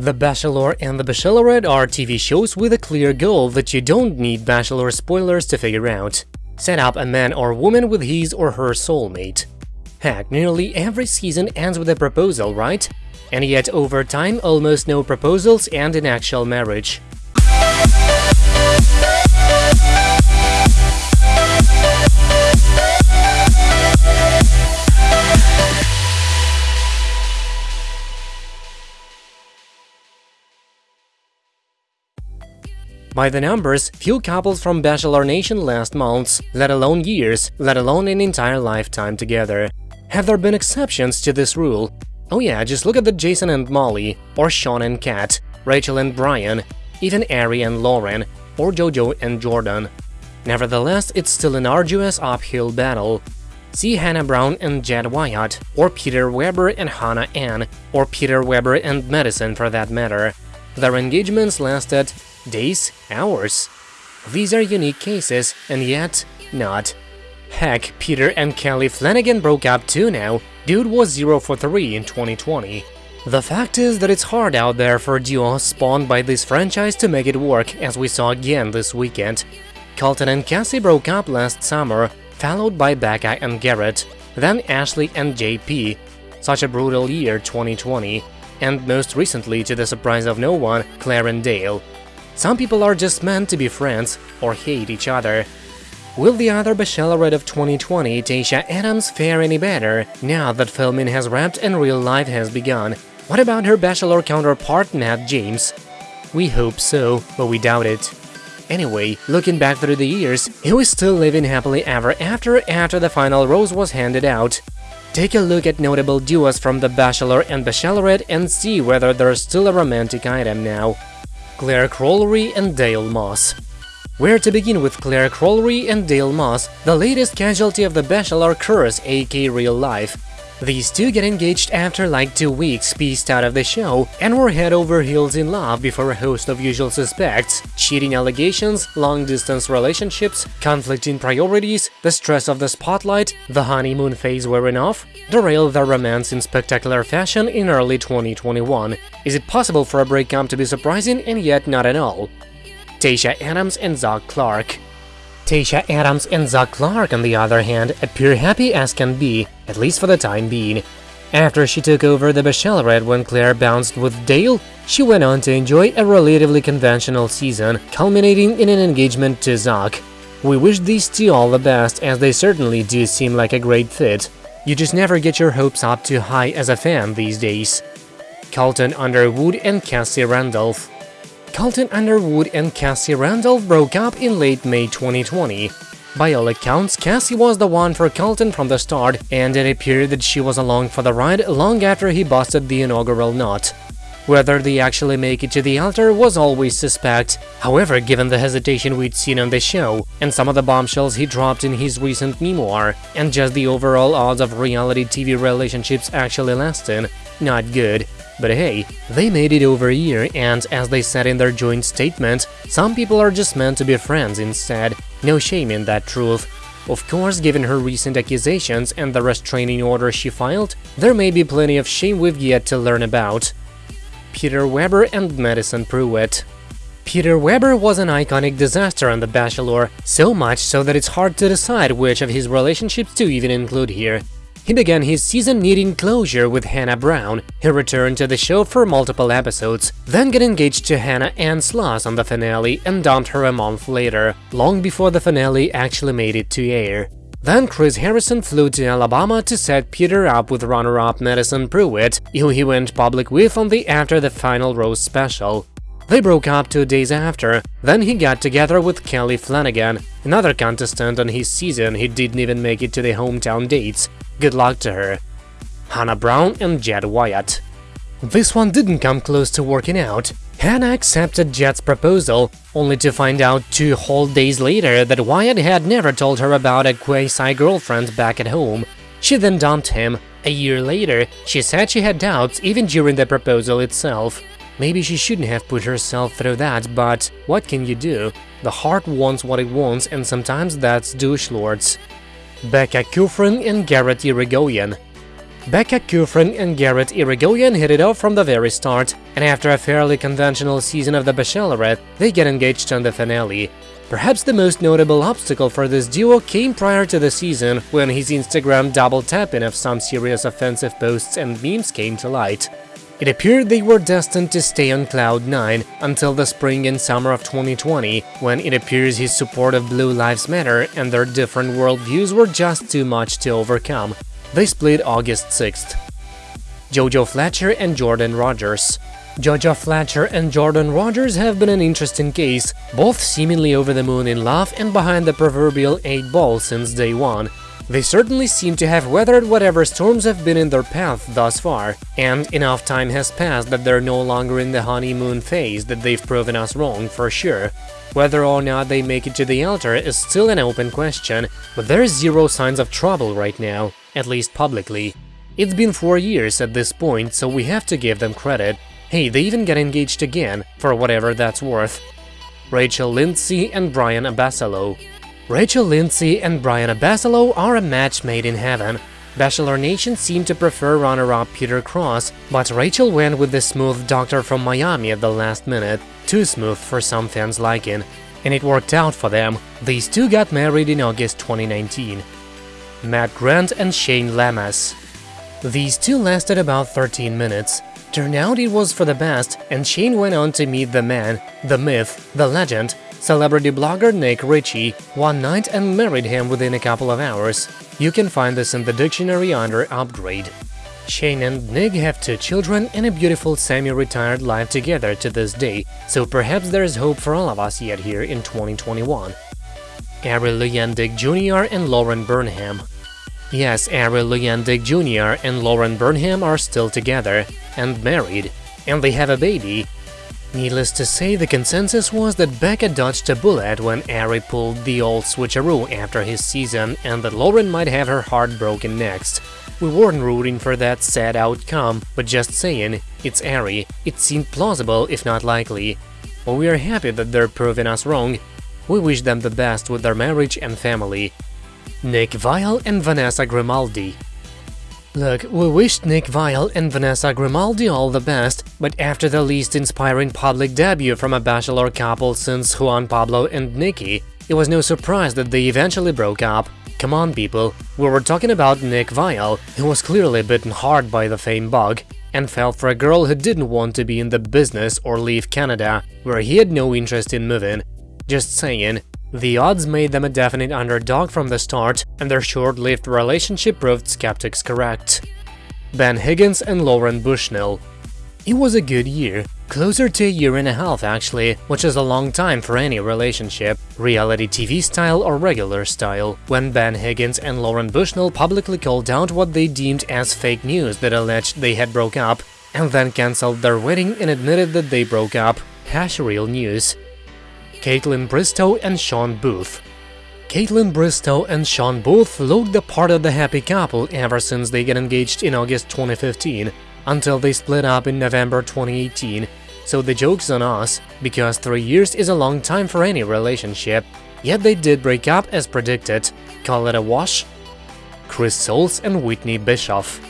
The Bachelor and The Bachelorette are TV shows with a clear goal that you don't need Bachelor spoilers to figure out. Set up a man or woman with his or her soulmate. Heck, nearly every season ends with a proposal, right? And yet over time, almost no proposals end in actual marriage. By the numbers, few couples from Bachelor Nation last months, let alone years, let alone an entire lifetime together. Have there been exceptions to this rule? Oh yeah, just look at the Jason and Molly, or Sean and Kat, Rachel and Brian, even Ari and Lauren, or Jojo and Jordan. Nevertheless, it's still an arduous uphill battle. See Hannah Brown and Jed Wyatt, or Peter Weber and Hannah Ann, or Peter Weber and Madison for that matter. Their engagements lasted days, hours. These are unique cases, and yet not. Heck, Peter and Kelly Flanagan broke up too now, dude was 0 for 3 in 2020. The fact is that it's hard out there for duos spawned by this franchise to make it work, as we saw again this weekend. Colton and Cassie broke up last summer, followed by Becca and Garrett, then Ashley and JP. Such a brutal year 2020, and most recently, to the surprise of no one, Clare and Dale. Some people are just meant to be friends or hate each other. Will the other Bachelorette of 2020, Tayshia Adams, fare any better now that filming has wrapped and real life has begun? What about her Bachelor counterpart Matt James? We hope so, but we doubt it. Anyway, looking back through the years, he was still living happily ever after after the final rose was handed out. Take a look at notable duos from The Bachelor and Bachelorette and see whether there's still a romantic item now. Clare Crawley and Dale Moss. Where to begin with Clare Crawley and Dale Moss, the latest casualty of the Bachelor curse, aka real life. These two get engaged after like two weeks pieced out of the show and were head over heels in love before a host of usual suspects, cheating allegations, long-distance relationships, conflicting priorities, the stress of the spotlight, the honeymoon phase wearing off, derailed their romance in spectacular fashion in early 2021. Is it possible for a breakup to be surprising and yet not at all? Tayshia Adams and Zac Clark Tayshia Adams and Zac Clark, on the other hand, appear happy as can be, at least for the time being. After she took over the Bachelorette when Clare bounced with Dale, she went on to enjoy a relatively conventional season, culminating in an engagement to Zac. We wish these two all the best, as they certainly do seem like a great fit. You just never get your hopes up too high as a fan these days. Colton Underwood and Cassie Randolph Colton Underwood and Cassie Randolph broke up in late May 2020. By all accounts, Cassie was the one for Colton from the start, and it appeared that she was along for the ride long after he busted the inaugural knot. Whether they actually make it to the altar was always suspect. However, given the hesitation we'd seen on the show, and some of the bombshells he dropped in his recent memoir, and just the overall odds of reality TV relationships actually lasting, not good. But hey, they made it over a year and, as they said in their joint statement, some people are just meant to be friends instead, no shame in that truth. Of course, given her recent accusations and the restraining order she filed, there may be plenty of shame we've yet to learn about. Peter Weber and Madison Pruitt. Peter Weber was an iconic disaster on The Bachelor, so much so that it's hard to decide which of his relationships to even include here. He began his season needing closure with Hannah Brown. He returned to the show for multiple episodes, then got engaged to Hannah Ann Sluss on the finale and dumped her a month later, long before the finale actually made it to air. Then Chris Harrison flew to Alabama to set Peter up with runner-up Madison Pruitt, who he went public with on the After the Final Rose special. They broke up two days after, then he got together with Kelly Flanagan, another contestant on his season he didn't even make it to the hometown dates, Good luck to her. Hannah Brown and Jed Wyatt. This one didn't come close to working out. Hannah accepted Jed's proposal, only to find out two whole days later that Wyatt had never told her about a quasi-girlfriend back at home. She then dumped him. A year later, she said she had doubts even during the proposal itself. Maybe she shouldn't have put herself through that, but what can you do? The heart wants what it wants and sometimes that's douche lords. Becca Kufrin and Garrett Irigoyen. Becca Kufrin and Garrett Irigoyen hit it off from the very start. And after a fairly conventional season of The Bachelorette, they get engaged on the finale. Perhaps the most notable obstacle for this duo came prior to the season, when his Instagram double tapping of some serious offensive posts and memes came to light. It appeared they were destined to stay on Cloud 9 until the spring and summer of 2020, when it appears his support of Blue Lives Matter and their different worldviews were just too much to overcome. They split August 6th. Jojo Fletcher and Jordan Rogers Jojo Fletcher and Jordan Rogers have been an interesting case, both seemingly over the moon in love and behind the proverbial 8 ball since day one. They certainly seem to have weathered whatever storms have been in their path thus far, and enough time has passed that they're no longer in the honeymoon phase that they've proven us wrong for sure. Whether or not they make it to the altar is still an open question, but there's zero signs of trouble right now, at least publicly. It's been four years at this point, so we have to give them credit. Hey, they even get engaged again, for whatever that's worth. Rachel Lindsay and Brian Abasolo Rachel Lindsay and Brian Abasolo are a match made in heaven. Bachelor Nation seemed to prefer runner-up Peter Kraus, but Rachel went with the smooth doctor from Miami at the last minute, too smooth for some fans' liking. And it worked out for them, these two got married in August 2019. Matt Grant and Shayne Lamas These two lasted about 13 minutes. Turned out it was for the best, and Shayne went on to meet the man, the myth, the legend, celebrity blogger Nik Richie, one night and married him within a couple of hours. You can find this in the dictionary under Upgrade. Shayne and Nik have two children and a beautiful semi-retired life together to this day, so perhaps there's hope for all of us yet here in 2021. Ari Luyendyk Jr. and Lauren Burnham Yes, Ari Luyendyk Jr. and Lauren Burnham are still together and married, and they have a baby. Needless to say, the consensus was that Becca dodged a bullet when Ari pulled the old switcheroo after his season and that Lauren might have her heart broken next. We weren't rooting for that sad outcome, but just saying, it's Ari, it seemed plausible if not likely. But we are happy that they're proving us wrong. We wish them the best with their marriage and family. Nick Viall and Vanessa Grimaldi Look, we wished Nick Viall and Vanessa Grimaldi all the best, but after the least inspiring public debut from a bachelor couple since Juan Pablo and Nikki, it was no surprise that they eventually broke up. Come on, people, we were talking about Nick Viall, who was clearly bitten hard by the fame bug, and fell for a girl who didn't want to be in the business or leave Canada, where he had no interest in moving. Just saying, the odds made them a definite underdog from the start, and their short-lived relationship proved skeptics correct. Ben Higgins and Lauren Bushnell It was a good year, closer to a year and a half actually, which is a long time for any relationship, reality TV style or regular style, when Ben Higgins and Lauren Bushnell publicly called out what they deemed as fake news that alleged they had broke up, and then cancelled their wedding and admitted that they broke up, hash real news. Kaitlyn Bristowe and Shawn Booth. Kaitlyn Bristowe and Shawn Booth looked the part of the happy couple ever since they got engaged in August 2015, until they split up in November 2018, so the joke's on us, because three years is a long time for any relationship, yet they did break up as predicted. Call it a wash? Chris Soules and Whitney Bischoff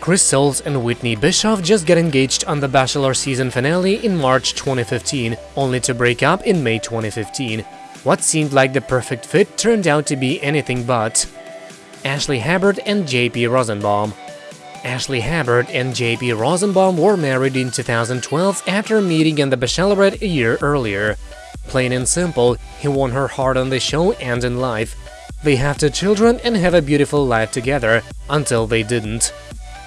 Chris Soules and Whitney Bischoff just got engaged on the Bachelor season finale in March 2015, only to break up in May 2015. What seemed like the perfect fit turned out to be anything but. Ashley Hebert and JP Rosenbaum Ashley Hebert and JP Rosenbaum were married in 2012 after meeting on The Bachelorette a year earlier. Plain and simple, he won her heart on the show and in life. They have two children and have a beautiful life together, until they didn't.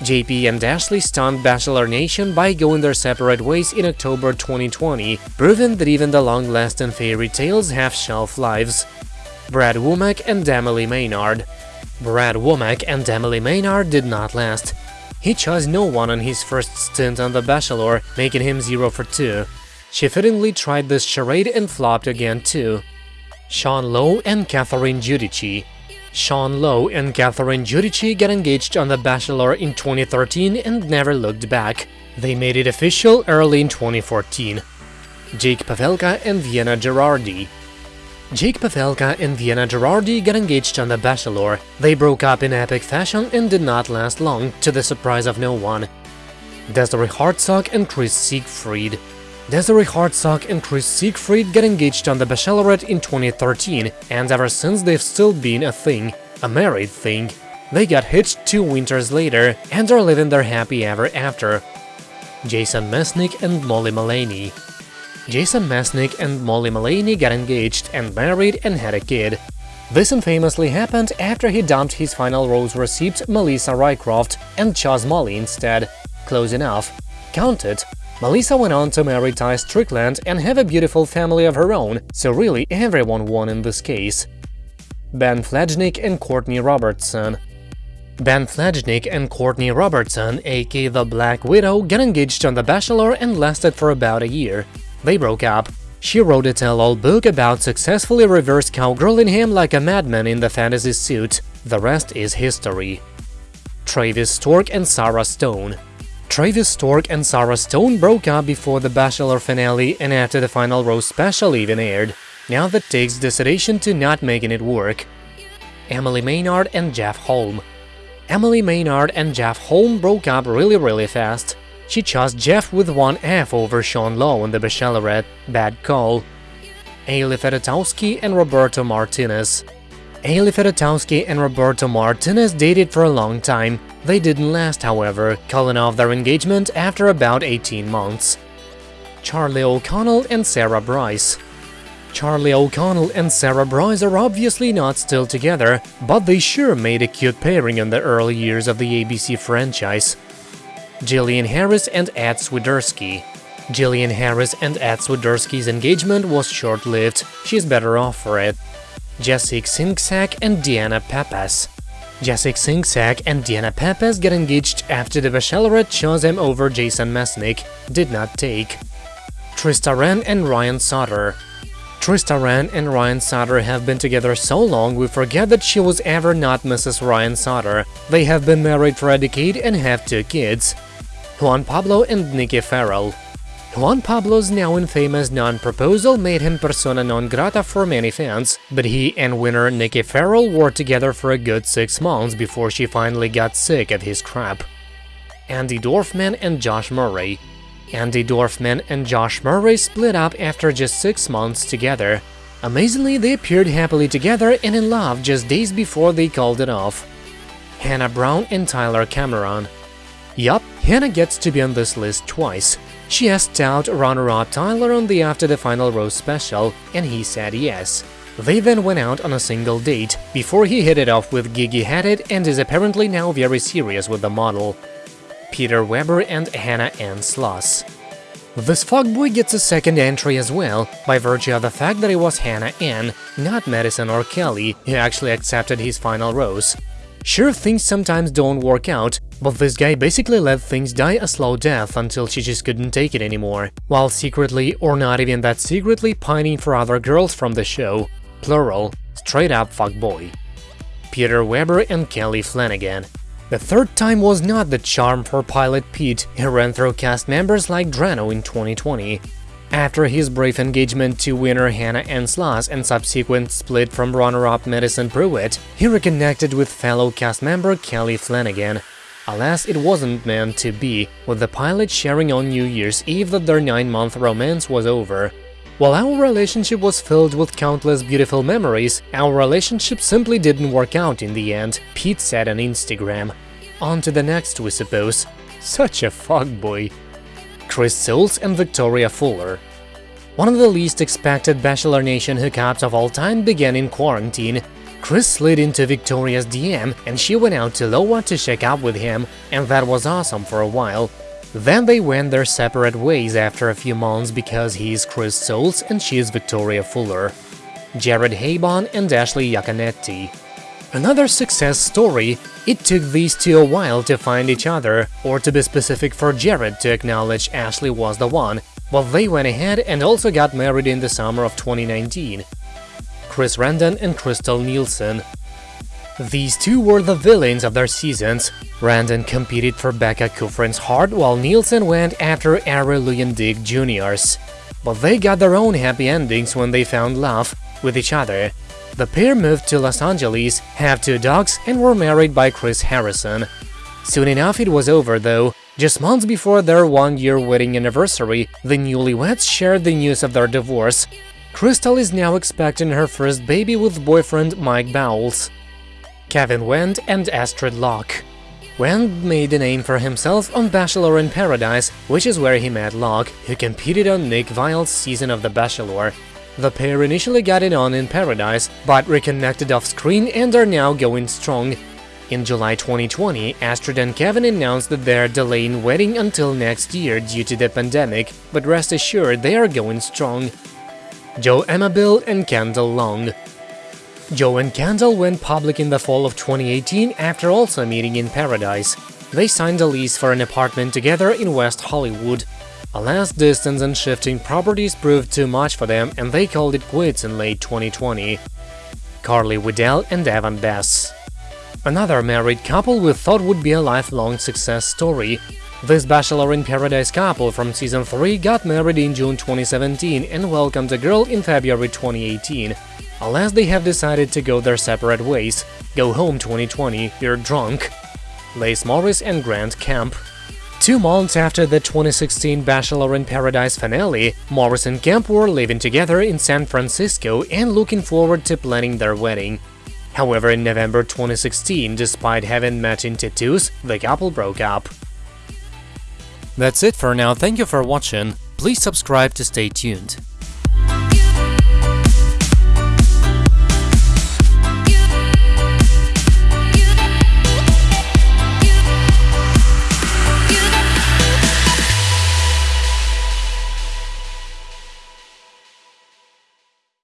JP and Ashley stunned Bachelor Nation by going their separate ways in October 2020, proving that even the long-lasting fairy tales have shelf lives. Brad Womack and Emily Maynard Brad Womack and Emily Maynard did not last. He chose no one on his first stint on The Bachelor, making him 0 for 2. She fittingly tried this charade and flopped again too. Sean Lowe and Catherine Giudice Sean Lowe and Catherine Giudice got engaged on The Bachelor in 2013 and never looked back. They made it official early in 2014. Jake Pavelka and Vienna Girardi Jake Pavelka and Vienna Girardi got engaged on The Bachelor. They broke up in epic fashion and did not last long, to the surprise of no one. Desiree Hartsock and Chris Siegfried. Desiree Hartsock and Chris Siegfried got engaged on The Bachelorette in 2013, and ever since they've still been a thing, a married thing. They got hitched two winters later and are living their happy ever after. Jason Mesnick and Molly Malaney Jason Mesnick and Molly Malaney got engaged and married and had a kid. This infamously happened after he dumped his final rose receipt Melissa Rycroft and chose Molly instead. Close enough. Counted. Melissa went on to marry Tye Strickland and have a beautiful family of her own, so really everyone won in this case. Ben Flajnik and Courtney Robertson Ben Flajnik and Courtney Robertson, aka The Black Widow, got engaged on The Bachelor and lasted for about a year. They broke up. She wrote a tell-all book about successfully reverse cowgirling him like a madman in the fantasy suit. The rest is history. Travis Stork and Sarah Stone Travis Stork and Sarah Stone broke up before the Bachelor finale and after the final rose special even aired. Now that takes decision to not making it work. Emily Maynard and Jef Holm Emily Maynard and Jef Holm broke up really really fast. She chose Jef with one F over Sean Lowe in The Bachelorette, bad call. Ali Fedotowsky and Roberto Martinez Ali Fedotowsky and Roberto Martinez dated for a long time. They didn't last, however, calling off their engagement after about 18 months. Charlie O'Connell and Sarah Brice Charlie O'Connell and Sarah Brice are obviously not still together, but they sure made a cute pairing in the early years of the ABC franchise. Jillian Harris and Ed Swiderski Jillian Harris and Ed Swiderski's engagement was short-lived, she's better off for it. Jesse Csincsak and Deanna Pappas Jesse Csincsak and Deanna Pappas got engaged after the Bachelorette chose him over Jason Mesnick, did not take. Trista Rehn and Ryan Sutter Trista Rehn and Ryan Sutter have been together so long we forget that she was ever not Mrs. Ryan Sutter. They have been married for a decade and have two kids. Juan Pablo and Nikki Ferrell Juan Pablo's now infamous non-proposal made him persona non grata for many fans, but he and winner Nikki Ferrell were together for a good six months before she finally got sick of his crap. Andi Dorfman and Josh Murray Andi Dorfman and Josh Murray split up after just six months together. Amazingly, they appeared happily together and in love just days before they called it off. Hannah Brown and Tyler Cameron Yup, Hannah gets to be on this list twice. She asked out runner-up Tyler on the After the Final Rose special, and he said yes. They then went out on a single date, before he hit it off with Gigi Hadid and is apparently now very serious with the model. Peter Weber and Hannah Ann Sluss. This fuckboy gets a second entry as well, by virtue of the fact that it was Hannah Ann, not Madison or Kelly, who actually accepted his final rose. Sure, things sometimes don't work out, but this guy basically let things die a slow death until she just couldn't take it anymore, while secretly, or not even that secretly, pining for other girls from the show. Plural, straight up fuckboy. Peter Weber and Kelly Flanagan the third time was not the charm for pilot Pete, he ran through cast members like Drano in 2020. After his brief engagement to winner Hannah Ann and subsequent split from runner-up Madison Pruitt, he reconnected with fellow cast member Kelly Flanagan. Alas, it wasn't meant to be, with the pilot sharing on New Year's Eve that their nine-month romance was over. While our relationship was filled with countless beautiful memories, our relationship simply didn't work out in the end, Pete said on Instagram. On to the next, we suppose. Such a fuckboy. Chris Soules and Victoria Fuller One of the least expected Bachelor Nation hookups of all time began in quarantine. Chris slid into Victoria's DM and she went out to Iowa to check up with him, and that was awesome for a while. Then they went their separate ways after a few months because he's Chris Soules and she's Victoria Fuller. Jared Haibon and Ashley Iaconetti Another success story, it took these two a while to find each other, or to be specific for Jared to acknowledge Ashley was the one, but they went ahead and also got married in the summer of 2019. Chris Randone and Krystal Nielson these two were the villains of their seasons. Randone competed for Becca Kufrin's heart while Nielson went after Ari Luyendyk Jr.'s. But they got their own happy endings when they found love with each other. The pair moved to Los Angeles, have two dogs, and were married by Chris Harrison. Soon enough it was over though, Just months before their one-year wedding anniversary, the newlyweds shared the news of their divorce. Krystal is now expecting her first baby with boyfriend Mike Bowles. Kevin Wendt and Astrid Loch Wendt made a name for himself on Bachelor in Paradise, which is where he met Loch, who competed on Nick Viall's season of The Bachelor. The pair initially got it on in Paradise, but reconnected off-screen and are now going strong. In July 2020, Astrid and Kevin announced that they're delaying wedding until next year due to the pandemic, but rest assured they are going strong. Joe Amabile and Kendall Long Joe and Kendall went public in the fall of 2018 after also meeting in Paradise. They signed a lease for an apartment together in West Hollywood. Alas, distance and shifting properties proved too much for them and they called it quits in late 2020. Carly Waddell and Evan Bass Another married couple we thought would be a lifelong success story. This Bachelor in Paradise couple from season 3 got married in June 2017 and welcomed a girl in February 2018 unless they have decided to go their separate ways. Go home 2020, you're drunk. Lace Morris and Grant Kemp Two months after the 2016 Bachelor in Paradise finale, Morris and Kemp were living together in San Francisco and looking forward to planning their wedding. However, in November 2016, despite having matching tattoos, the couple broke up. That's it for now, thank you for watching, please subscribe to stay tuned.